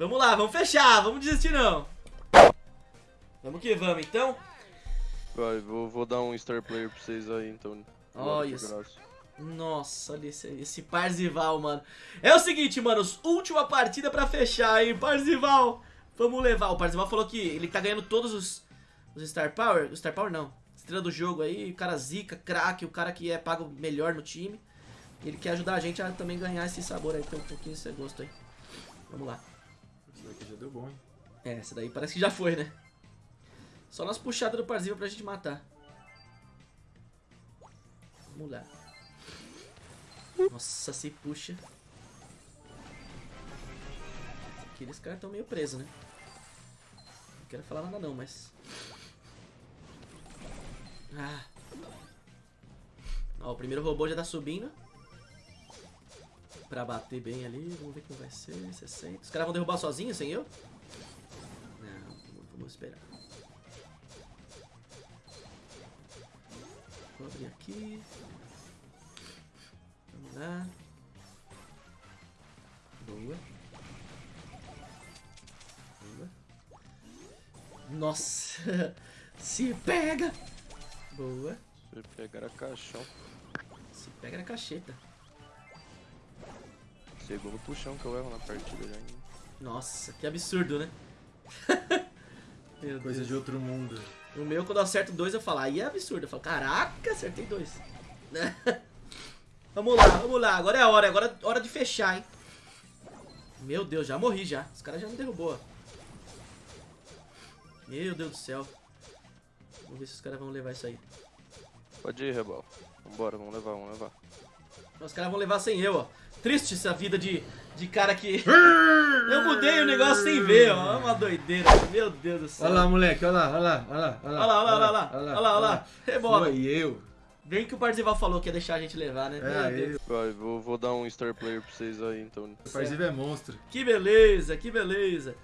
Vamos lá, vamos fechar, vamos desistir não. Vamos que vamos, então. Vai, vou, vou dar um Star Player pra vocês aí, então. Olha isso. Nossa, olha esse, esse Parzival, mano. É o seguinte, manos, última partida pra fechar, hein, Parzival. Vamos levar. O Parzival falou que ele tá ganhando todos os, os Star Power. Star Power não. Estrela do jogo aí, o cara zica, craque, o cara que é pago melhor no time. Ele quer ajudar a gente a também ganhar esse sabor aí, ter um pouquinho desse gosto aí. Vamos lá. Deu bom, hein? É, essa daí parece que já foi, né? Só nas puxadas do Parzival pra gente matar. Vamos lá. Nossa, se puxa. Aqueles caras estão meio presos, né? Não quero falar nada não, mas... Ah. Ó, o primeiro robô já tá subindo. Pra bater bem ali. Vamos ver como vai ser. 60. Os caras vão derrubar sozinhos, sem eu? Não, vamos esperar. Vou abrir aqui. Vamos lá. Boa. Boa. Nossa! Se pega! Boa. Se pegar a caixão. Se pega na cacheta. Segundo puxão que eu erro na partida já. hein? Nossa, que absurdo, né? Meu Deus. Coisa de outro mundo. O meu, quando eu acerto dois, eu falo, aí é absurdo. Eu falo, caraca, acertei dois. vamos lá, vamos lá. Agora é a hora, agora é hora de fechar, hein? Meu Deus, já morri já. Os caras já me derrubou. ó. Meu Deus do céu. Vamos ver se os caras vão levar isso aí. Pode ir, Rebal. Vambora, vamos levar, vamos levar. Os caras vão levar sem eu, ó. Triste essa vida de, de cara que... eu mudei o negócio sem ver, ó. É uma doideira. Meu Deus do céu. Olha lá, moleque, olha lá, olha lá, olha lá. Olha lá, olha lá, olha lá. Olha lá, olha lá. Rebola. Foi eu. Bem que o Parzival falou que ia deixar a gente levar, né? Meu É. Vai, vou, vou dar um Star Player pra vocês aí, então. O Parziva é monstro. Que beleza, que beleza.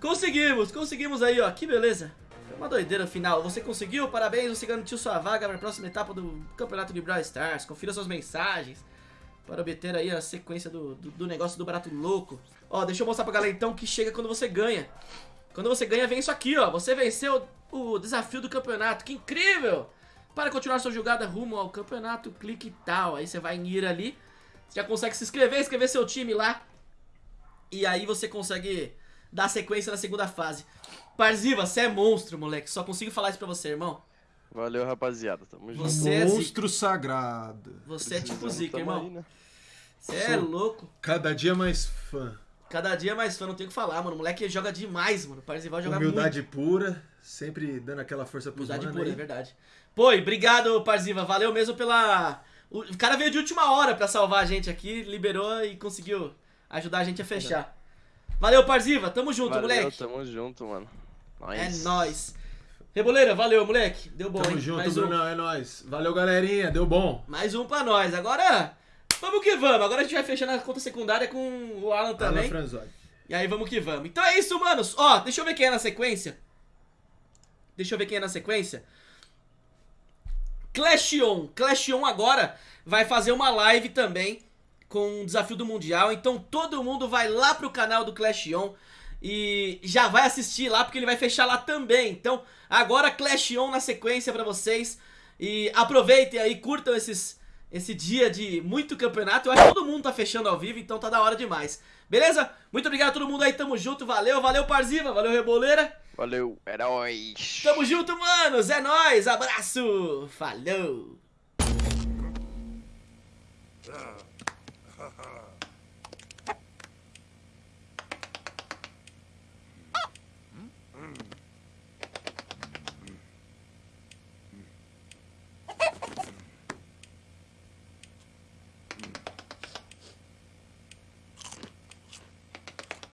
Conseguimos, conseguimos aí, ó. Que beleza. Foi uma doideira final. Você conseguiu? Parabéns, você garantiu sua vaga para a próxima etapa do Campeonato de Brawl Stars. Confira suas mensagens para obter aí a sequência do, do, do negócio do barato louco. Ó, deixa eu mostrar pra galera então que chega quando você ganha. Quando você ganha, vem isso aqui, ó. Você venceu o desafio do campeonato. Que incrível! Para continuar sua jogada rumo ao campeonato, clique e tal. Aí você vai em ir ali. Você já consegue se inscrever, escrever seu time lá. E aí você consegue dar sequência na segunda fase. Parziva, você é monstro, moleque. Só consigo falar isso pra você, irmão. Valeu, rapaziada. Tamo junto. Você é zica. monstro sagrado. Você é tipo zica, irmão. aí, né? Você é louco. Cada dia mais fã. Cada dia mais fã, não tem o que falar, mano. O moleque joga demais, mano. Parzival joga Humildade pura, sempre dando aquela força pros muito. Humildade mano pura, é verdade. Pô, obrigado, Parziva. Valeu mesmo pela... O cara veio de última hora pra salvar a gente aqui, liberou e conseguiu ajudar a gente a fechar. Valeu, Parziva. Tamo junto, Valeu, moleque. tamo junto, mano. É Nice. nóis. Reboleira, valeu, moleque. Deu bom, Tamo hein? junto, mais um. Brunão, é nóis. Valeu, galerinha, deu bom. Mais um pra nós. Agora, vamos que vamos. Agora a gente vai fechando a conta secundária com o Alan Alan também. Franzoni. E aí vamos que vamos. Então é isso, manos. Ó, deixa eu ver quem é na sequência. Deixa eu ver quem é na sequência. Clash On. Clash On agora vai fazer uma live também com o desafio do Mundial. Então todo mundo vai lá pro canal do Clash On e já vai assistir lá porque ele vai fechar lá também. Então agora Clash On na sequência pra vocês. E aproveitem aí, curtam esses, esse dia de muito campeonato. Eu acho que todo mundo tá fechando ao vivo, então tá da hora demais. Beleza? Muito obrigado a todo mundo aí, tamo junto, valeu, valeu Parziva, valeu Reboleira. Valeu, heróis. Tamo junto, manos, é nóis, abraço, falou. ha ha.